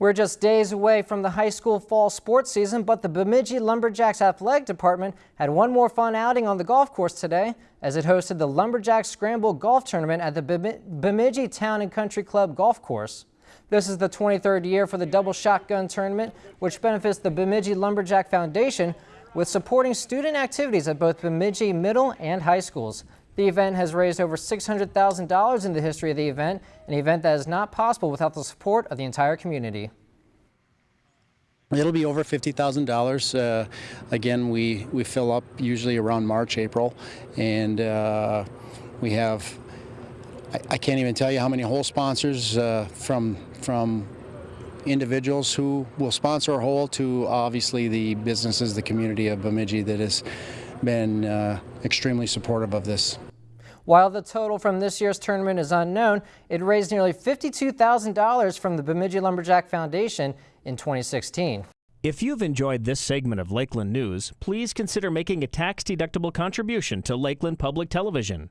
We're just days away from the high school fall sports season, but the Bemidji Lumberjacks Athletic Department had one more fun outing on the golf course today as it hosted the Lumberjacks Scramble Golf Tournament at the Bemidji Town and Country Club Golf Course. This is the 23rd year for the Double Shotgun Tournament, which benefits the Bemidji Lumberjack Foundation with supporting student activities at both Bemidji middle and high schools. The event has raised over $600,000 in the history of the event, an event that is not possible without the support of the entire community. It'll be over $50,000. Uh, again, we, we fill up usually around March, April, and uh, we have, I, I, can't even tell you how many hole sponsors uh, from, from individuals who will sponsor a hole to obviously the businesses, the community of Bemidji that has been uh, extremely supportive of this. While the total from this year's tournament is unknown, it raised nearly $52,000 from the Bemidji Lumberjack Foundation in 2016. If you've enjoyed this segment of Lakeland News, please consider making a tax-deductible contribution to Lakeland Public Television.